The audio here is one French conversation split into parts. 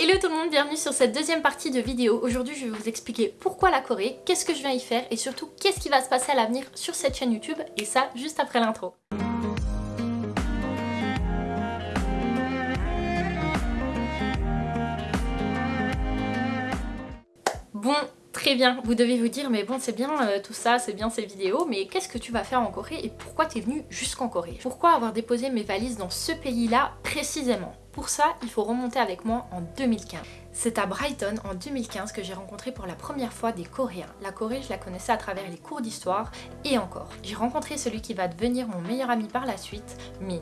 Hello tout le monde, bienvenue sur cette deuxième partie de vidéo. Aujourd'hui je vais vous expliquer pourquoi la Corée, qu'est-ce que je viens y faire et surtout qu'est-ce qui va se passer à l'avenir sur cette chaîne YouTube et ça juste après l'intro. Bon, Très bien, vous devez vous dire mais bon c'est bien euh, tout ça, c'est bien ces vidéos, mais qu'est-ce que tu vas faire en Corée et pourquoi tu es venu jusqu'en Corée? Pourquoi avoir déposé mes valises dans ce pays-là précisément? Pour ça, il faut remonter avec moi en 2015. C'est à Brighton en 2015 que j'ai rencontré pour la première fois des Coréens. La Corée, je la connaissais à travers les cours d'histoire et encore. J'ai rencontré celui qui va devenir mon meilleur ami par la suite, Min.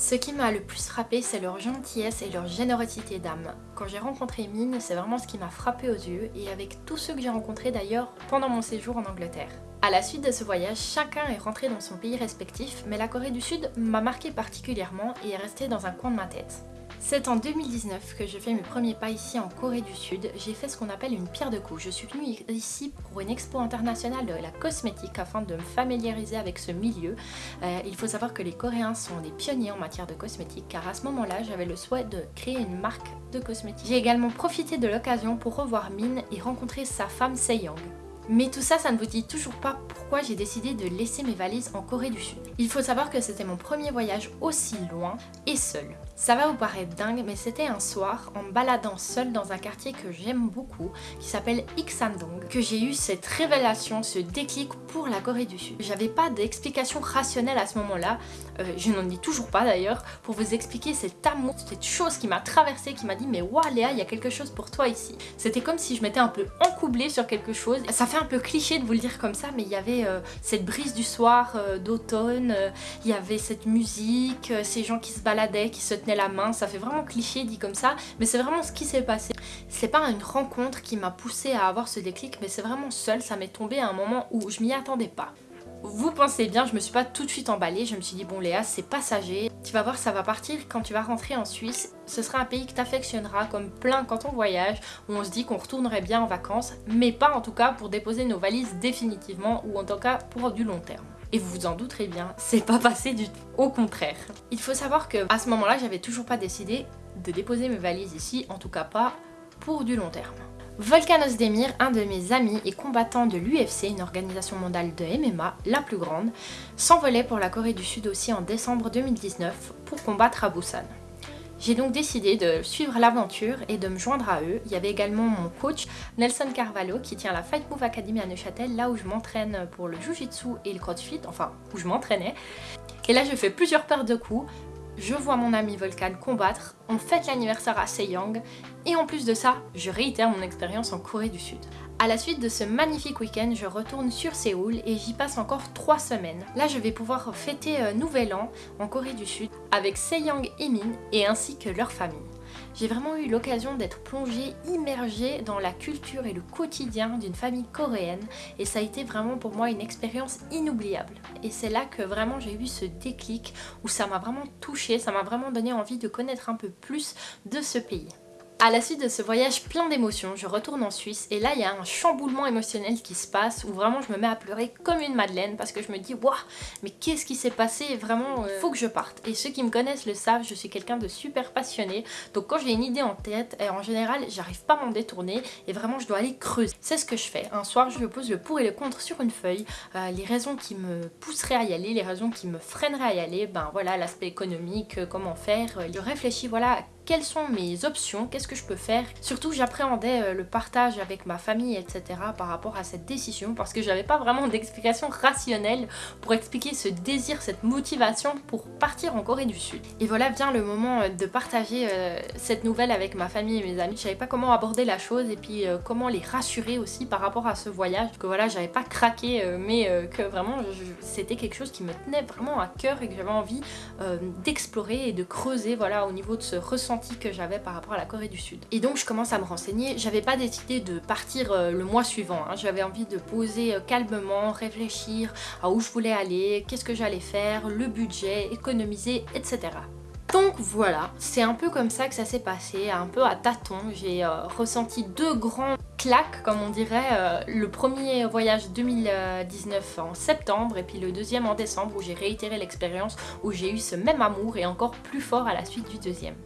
Ce qui m'a le plus frappé, c'est leur gentillesse et leur générosité d'âme. Quand j'ai rencontré Mine, c'est vraiment ce qui m'a frappé aux yeux et avec tous ceux que j'ai rencontrés d'ailleurs pendant mon séjour en Angleterre. À la suite de ce voyage, chacun est rentré dans son pays respectif, mais la Corée du Sud m'a marqué particulièrement et est restée dans un coin de ma tête. C'est en 2019 que je fais mes premiers pas ici en Corée du Sud. J'ai fait ce qu'on appelle une pierre de coups. Je suis venue ici pour une expo internationale de la cosmétique afin de me familiariser avec ce milieu. Euh, il faut savoir que les Coréens sont des pionniers en matière de cosmétique car à ce moment-là j'avais le souhait de créer une marque de cosmétique. J'ai également profité de l'occasion pour revoir Min et rencontrer sa femme Young. Mais tout ça, ça ne vous dit toujours pas pourquoi j'ai décidé de laisser mes valises en Corée du Sud. Il faut savoir que c'était mon premier voyage aussi loin et seul. Ça va vous paraître dingue, mais c'était un soir, en baladant seul dans un quartier que j'aime beaucoup, qui s'appelle Iksandong, que j'ai eu cette révélation, ce déclic pour la Corée du Sud. J'avais pas d'explication rationnelle à ce moment-là, euh, je n'en ai toujours pas d'ailleurs, pour vous expliquer cet amour, cette chose qui m'a traversée, qui m'a dit mais waouh Léa, il y a quelque chose pour toi ici. C'était comme si je m'étais un peu encoublée sur quelque chose. Ça fait un peu cliché de vous le dire comme ça, mais il y avait euh, cette brise du soir euh, d'automne, il y avait cette musique, ces gens qui se baladaient, qui se tenaient la main, ça fait vraiment cliché dit comme ça, mais c'est vraiment ce qui s'est passé. C'est pas une rencontre qui m'a poussé à avoir ce déclic, mais c'est vraiment seul, ça m'est tombé à un moment où je m'y attendais pas. Vous pensez bien, je me suis pas tout de suite emballée, je me suis dit bon Léa c'est passager, tu vas voir ça va partir quand tu vas rentrer en Suisse, ce sera un pays que t'affectionneras comme plein quand on voyage, où on se dit qu'on retournerait bien en vacances, mais pas en tout cas pour déposer nos valises définitivement ou en tout cas pour du long terme. Et vous vous en douterez bien, c'est pas passé du tout, au contraire. Il faut savoir que à ce moment-là, j'avais toujours pas décidé de déposer mes valises ici, en tout cas pas pour du long terme. Volkan Ozdemir, un de mes amis et combattant de l'UFC, une organisation mondiale de MMA, la plus grande, s'envolait pour la Corée du Sud aussi en décembre 2019 pour combattre à Busan. J'ai donc décidé de suivre l'aventure et de me joindre à eux. Il y avait également mon coach Nelson Carvalho qui tient la Fight Move Academy à Neuchâtel, là où je m'entraîne pour le Jiu-Jitsu et le CrossFit, enfin où je m'entraînais. Et là je fais plusieurs paires de coups, je vois mon ami Volcan combattre, on fête l'anniversaire à Sejong et en plus de ça, je réitère mon expérience en Corée du Sud. À la suite de ce magnifique week-end, je retourne sur Séoul et j'y passe encore 3 semaines. Là, je vais pouvoir fêter Nouvel An en Corée du Sud avec Sejong et Min et ainsi que leur famille j'ai vraiment eu l'occasion d'être plongée, immergée dans la culture et le quotidien d'une famille coréenne et ça a été vraiment pour moi une expérience inoubliable. Et c'est là que vraiment j'ai eu ce déclic où ça m'a vraiment touchée, ça m'a vraiment donné envie de connaître un peu plus de ce pays. À la suite de ce voyage plein d'émotions, je retourne en Suisse et là il y a un chamboulement émotionnel qui se passe où vraiment je me mets à pleurer comme une madeleine parce que je me dis waouh mais qu'est-ce qui s'est passé? Vraiment euh, faut que je parte. Et ceux qui me connaissent le savent je suis quelqu'un de super passionné. Donc quand j'ai une idée en tête et en général j'arrive pas à m'en détourner et vraiment je dois aller creuser. C'est ce que je fais. Un soir je pose le pour et le contre sur une feuille. Euh, les raisons qui me pousseraient à y aller les raisons qui me freineraient à y aller ben voilà l'aspect économique euh, comment faire je réfléchis voilà quelles sont mes options, qu'est-ce que je peux faire. Surtout j'appréhendais euh, le partage avec ma famille etc par rapport à cette décision parce que j'avais pas vraiment d'explication rationnelle pour expliquer ce désir, cette motivation pour partir en Corée du Sud. Et voilà vient le moment euh, de partager euh, cette nouvelle avec ma famille et mes amis. Je savais pas comment aborder la chose et puis comment les rassurer aussi par rapport à ce voyage. Que voilà j'avais pas craqué mais que vraiment c'était quelque chose qui me tenait vraiment à cœur et que j'avais envie d'explorer et de creuser voilà au niveau de ce ressenti que j'avais par rapport à la Corée du Sud. Et donc je commence à me renseigner, j'avais pas décidé de partir euh, le mois suivant, hein. j'avais envie de poser euh, calmement, réfléchir à où je voulais aller, qu'est-ce que j'allais faire, le budget, économiser, etc. Donc voilà, c'est un peu comme ça que ça s'est passé, un peu à tâtons. J'ai euh, ressenti deux grands claques, comme on dirait. le premier voyage 2019 en septembre et puis le deuxième en décembre où j'ai réitéré l'expérience, où j'ai eu ce même amour et encore plus fort à la suite du deuxième.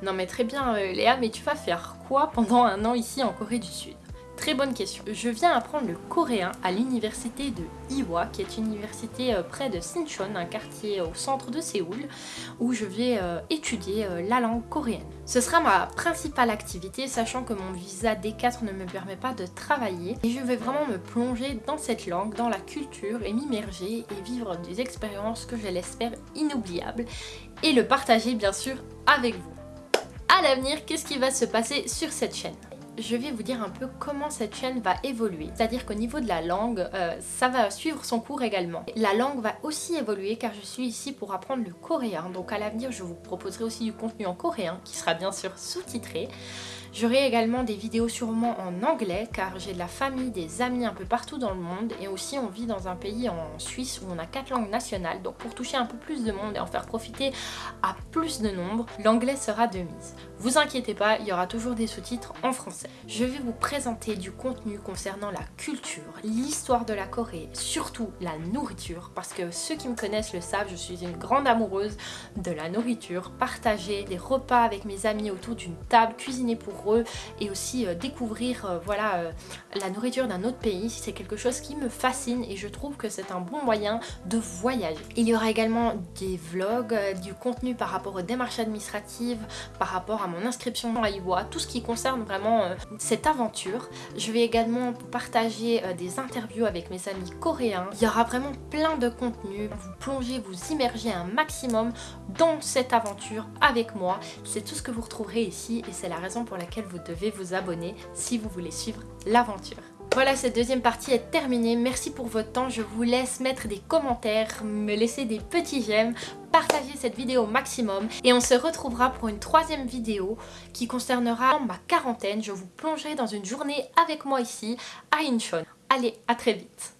Non mais très bien euh, Léa, mais tu vas faire quoi pendant un an ici en Corée du Sud? Très bonne question. Je viens apprendre le coréen à l'université de Iwa, qui est une université euh, près de Sinchon, un quartier au centre de Séoul, où je vais euh, étudier la langue coréenne. Ce sera ma principale activité, sachant que mon visa D4 ne me permet pas de travailler, et je vais vraiment me plonger dans cette langue, dans la culture, et m'immerger et vivre des expériences que je l'espère inoubliables, et le partager bien sûr avec vous. À l'avenir, qu'est-ce qui va se passer sur cette chaîne? Je vais vous dire un peu comment cette chaîne va évoluer. C'est-à-dire qu'au niveau de la langue, euh, ça va suivre son cours également. La langue va aussi évoluer car je suis ici pour apprendre le coréen. Donc à l'avenir, je vous proposerai aussi du contenu en coréen qui sera bien sûr sous-titré. J'aurai également des vidéos sûrement en anglais car j'ai de la famille, des amis un peu partout dans le monde et aussi on vit dans un pays en Suisse où on a quatre langues nationales donc pour toucher un peu plus de monde et en faire profiter à plus de nombre, l'anglais sera de mise. Vous inquiétez pas, il y aura toujours des sous-titres en français. Je vais vous présenter du contenu concernant la culture, l'histoire de la Corée, surtout la nourriture parce que ceux qui me connaissent le savent, je suis une grande amoureuse de la nourriture, partager des repas avec mes amis autour d'une table, cuisiner pour et aussi euh, découvrir euh, voilà, euh, la nourriture d'un autre pays. C'est quelque chose qui me fascine et je trouve que c'est un bon moyen de voyager. Il y aura également des vlogs, du contenu par rapport aux démarches administratives, par rapport à mon inscription à IWA, tout ce qui concerne vraiment cette aventure. Je vais également partager des interviews avec mes amis coréens. Il y aura vraiment plein de contenu. Vous plongez, vous immergez un maximum dans cette aventure avec moi. C'est tout ce que vous retrouverez ici et c'est la raison pour vous devez vous abonner si vous voulez suivre l'aventure. Voilà, cette deuxième partie est terminée. Merci pour votre temps. Je vous laisse mettre des commentaires, me laisser des petits j'aime, partager cette vidéo au maximum. Et on se retrouvera pour une troisième vidéo qui concernera ma quarantaine. Je vous plongerai dans une journée avec moi ici à Incheon. Allez, à très vite